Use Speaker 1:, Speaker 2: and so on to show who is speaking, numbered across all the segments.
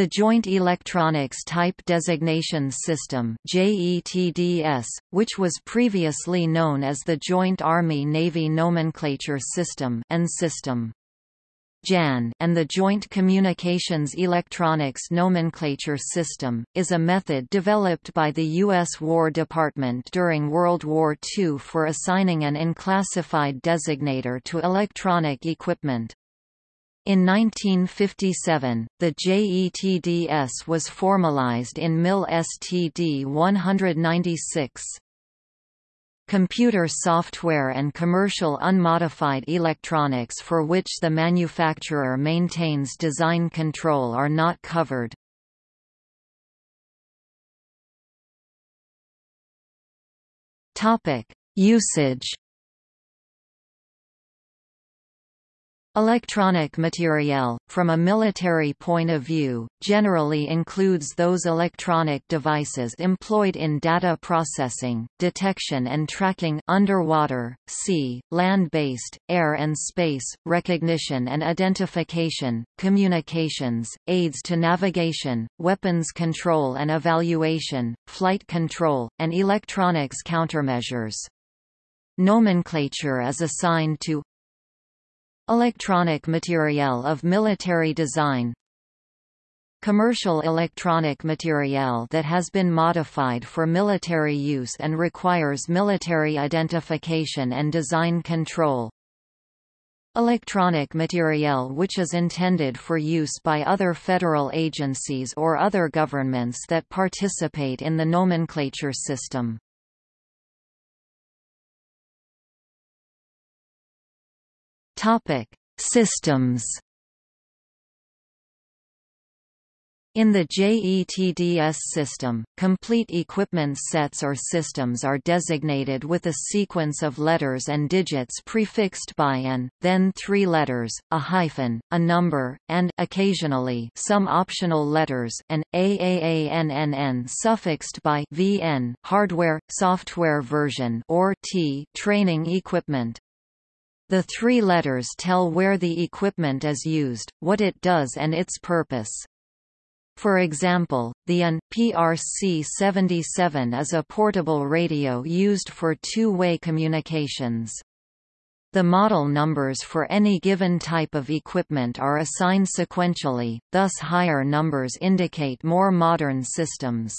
Speaker 1: The Joint Electronics Type Designation System JETDS, which was previously known as the Joint Army-Navy Nomenclature System AN System. JAN and the Joint Communications Electronics Nomenclature System, is a method developed by the U.S. War Department during World War II for assigning an unclassified designator to electronic equipment. In 1957, the JETDS was formalized in MIL STD 196. Computer software and commercial unmodified electronics for which the manufacturer maintains design control are not covered. Usage Electronic materiel, from a military point of view, generally includes those electronic devices employed in data processing, detection and tracking underwater, sea, land-based, air and space, recognition and identification, communications, aids to navigation, weapons control and evaluation, flight control, and electronics countermeasures. Nomenclature is assigned to Electronic materiel of military design. Commercial electronic materiel that has been modified for military use and requires military identification and design control. Electronic materiel which is intended for use by other federal agencies or other governments that participate in the nomenclature system Topic: Systems. In the JETDS system, complete equipment sets or systems are designated with a sequence of letters and digits prefixed by AN, then three letters, a hyphen, a number, and occasionally some optional letters, an AAANNN suffixed by VN hardware, software version or T training equipment. The three letters tell where the equipment is used, what it does and its purpose. For example, the AN PRC-77 is a portable radio used for two-way communications. The model numbers for any given type of equipment are assigned sequentially, thus higher numbers indicate more modern systems.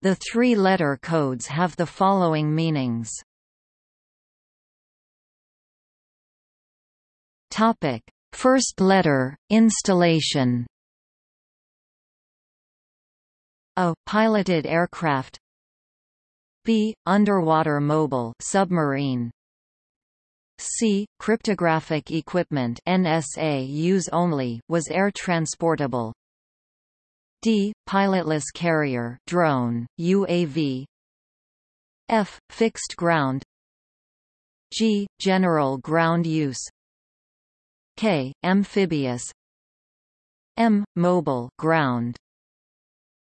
Speaker 1: The three-letter codes have the following meanings. Topic: First letter, installation. A piloted aircraft. B underwater mobile submarine. C cryptographic equipment NSA use only was air transportable. D pilotless carrier drone UAV. F fixed ground. G general ground use K, amphibious. M, mobile ground.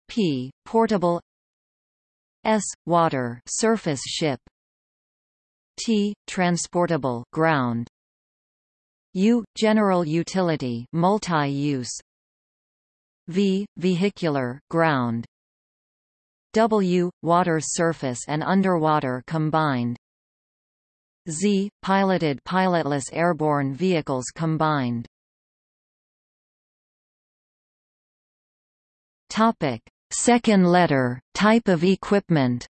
Speaker 1: P, portable. S, water surface ship. T, transportable ground. U, general utility multi-use. V, vehicular ground. W, water surface and underwater combined Z, piloted pilotless airborne vehicles combined. Topic: Second letter, type of equipment.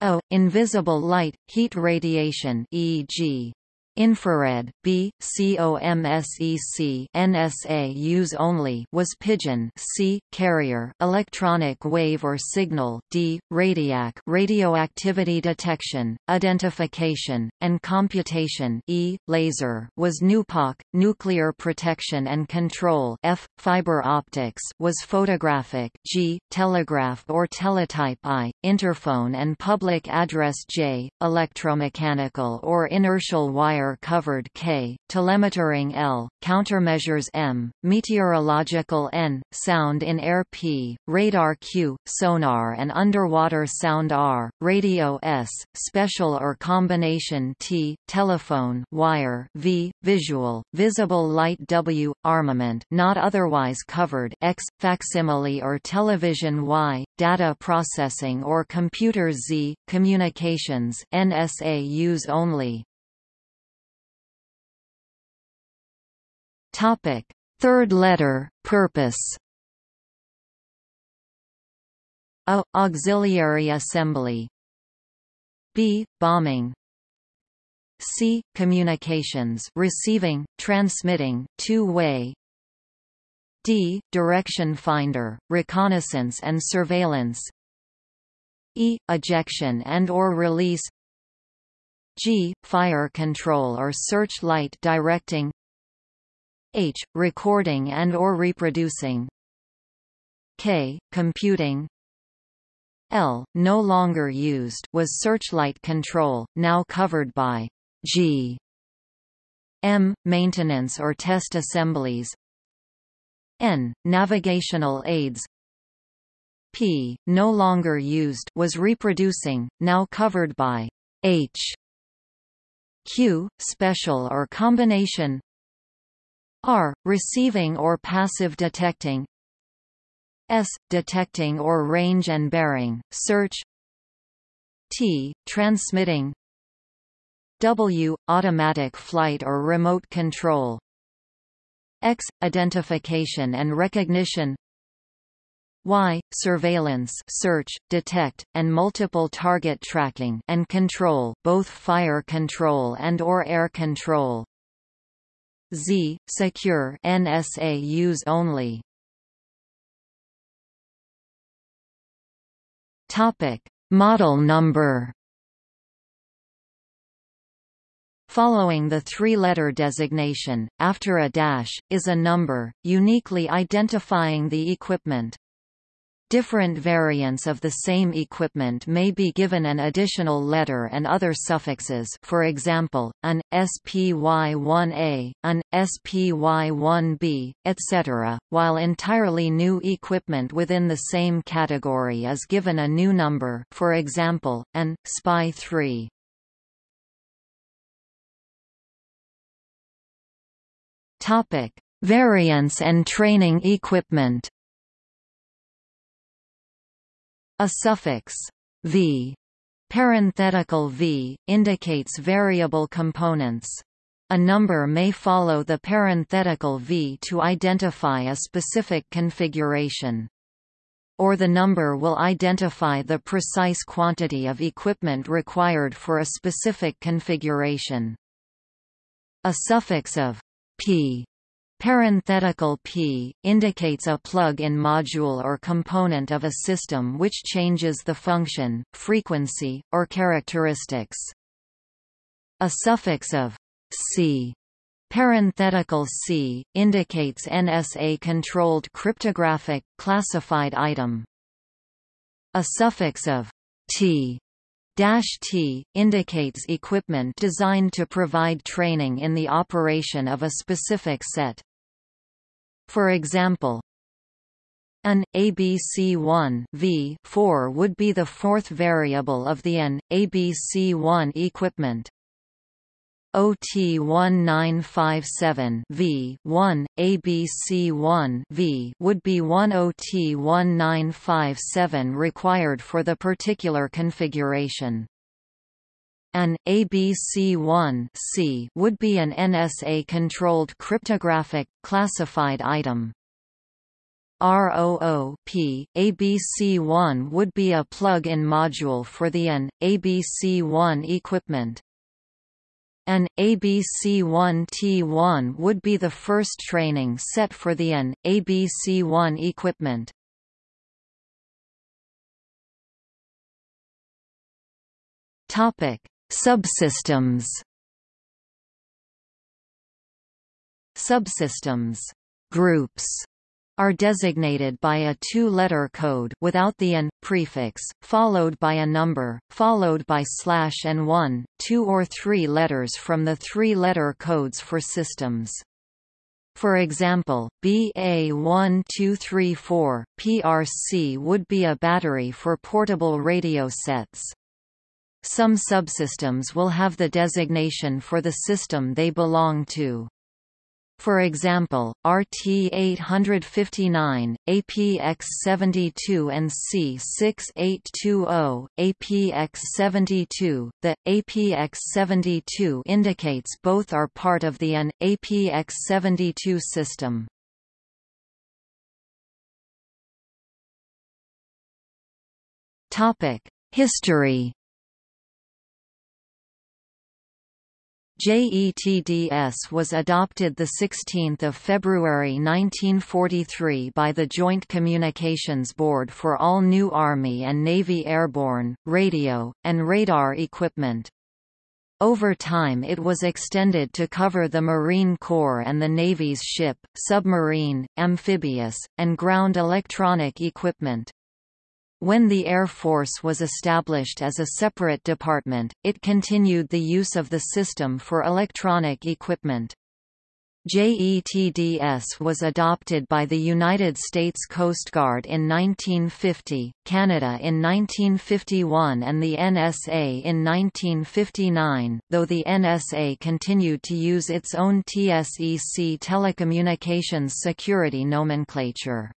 Speaker 1: O. Invisible light, heat radiation e.g infrared B COMSEC NSA use only was pigeon C carrier electronic wave or signal D radiac radioactivity detection identification and computation E laser was NUPOC nuclear protection and control F fiber optics was photographic G telegraph or teletype I interphone and public address J electromechanical or inertial wire covered K, telemetering L, countermeasures M, meteorological N, sound in air P, radar Q, sonar and underwater sound R, radio S, special or combination T, telephone wire V, visual, visible light W, armament not otherwise covered X, facsimile or television Y, data processing or computer Z, communications NSA use only. Topic: Third letter, purpose. A auxiliary assembly. B bombing. C communications, receiving, transmitting, two-way. D direction finder, reconnaissance and surveillance. E ejection and or release. G fire control or searchlight directing. H recording and or reproducing. K computing. L no longer used was searchlight control, now covered by G. M maintenance or test assemblies. N navigational aids. P no longer used was reproducing, now covered by H. Q special or combination. R receiving or passive detecting. S detecting or range and bearing, search. T transmitting. W automatic flight or remote control. X identification and recognition. Y surveillance search, detect, and multiple target tracking and control both fire control and or air control. Z secure NSA use only. Topic: Model number. Following the three-letter designation, after a dash, is a number, uniquely identifying the equipment. Different variants of the same equipment may be given AN additional letter and other suffixes for example, AN, SPY1A, AN, SPY1B, etc., while entirely new equipment within the same category is given a new number for example, an, SPY3. Variants and training equipment a suffix v parenthetical v indicates variable components. A number may follow the parenthetical v to identify a specific configuration. Or the number will identify the precise quantity of equipment required for a specific configuration. A suffix of p Parenthetical p indicates a plug-in module or component of a system which changes the function, frequency, or characteristics. A suffix of c parenthetical c indicates NSA-controlled cryptographic classified item. A suffix of t Dash T indicates equipment designed to provide training in the operation of a specific set. For example, an ABC1 v 4 would be the fourth variable of the an ABC1 equipment. OT1957 V1 ABC1 V would be one OT1957 required for the particular configuration. An ABC1 C would be an NSA-controlled cryptographic, classified item. ROO-P, ABC1 would be a plug-in module for the AN, ABC1 equipment. An ABC1T1 would be the first training set for the AN, ABC1 equipment. Topic: Subsystems Subsystems groups are designated by a two-letter code without the AN prefix, followed by a number, followed by slash and one, two or three letters from the three-letter codes for systems. For example, BA1234, PRC would be a battery for portable radio sets. Some subsystems will have the designation for the system they belong to. For example, RT859, APX72 and C6820, APX72. The APX72 indicates both are part of the AN APX72 system. Topic: History JETDS was adopted 16 February 1943 by the Joint Communications Board for all new Army and Navy airborne, radio, and radar equipment. Over time it was extended to cover the Marine Corps and the Navy's ship, submarine, amphibious, and ground electronic equipment. When the Air Force was established as a separate department, it continued the use of the system for electronic equipment. JETDS was adopted by the United States Coast Guard in 1950, Canada in 1951 and the NSA in 1959, though the NSA continued to use its own TSEC telecommunications security nomenclature.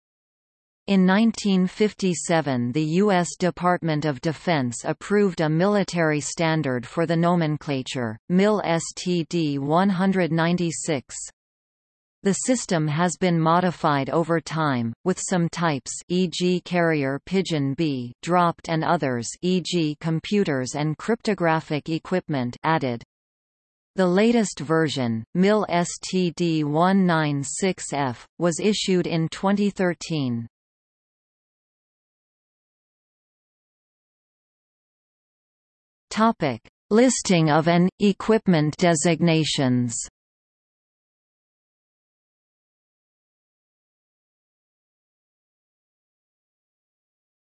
Speaker 1: In 1957 the U.S. Department of Defense approved a military standard for the nomenclature, MIL STD 196. The system has been modified over time, with some types e.g. carrier Pigeon B dropped and others e.g. computers and cryptographic equipment added. The latest version, MIL STD 196F, was issued in 2013. Topic: Listing of an equipment designations.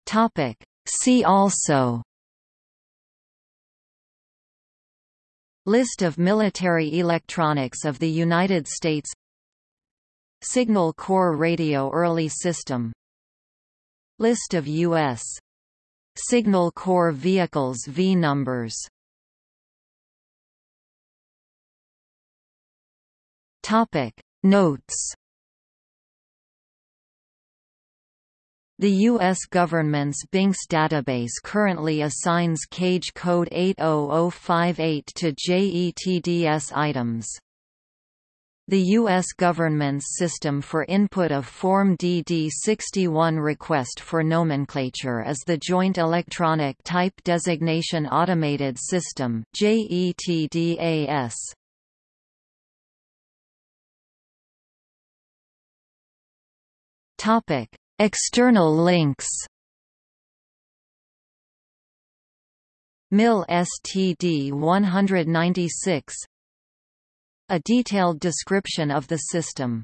Speaker 1: Topic: See also. List of military electronics of the United States Signal Corps Radio Early System List of U.S. Signal Corps vehicles V numbers Topic Notes The U.S. government's BINCS database currently assigns CAGE code 80058 to JETDS items. The U.S. government's system for input of Form DD61 request for nomenclature is the Joint Electronic Type Designation Automated System JETDAS. Topic: External links. MIL STD 196 a detailed description of the system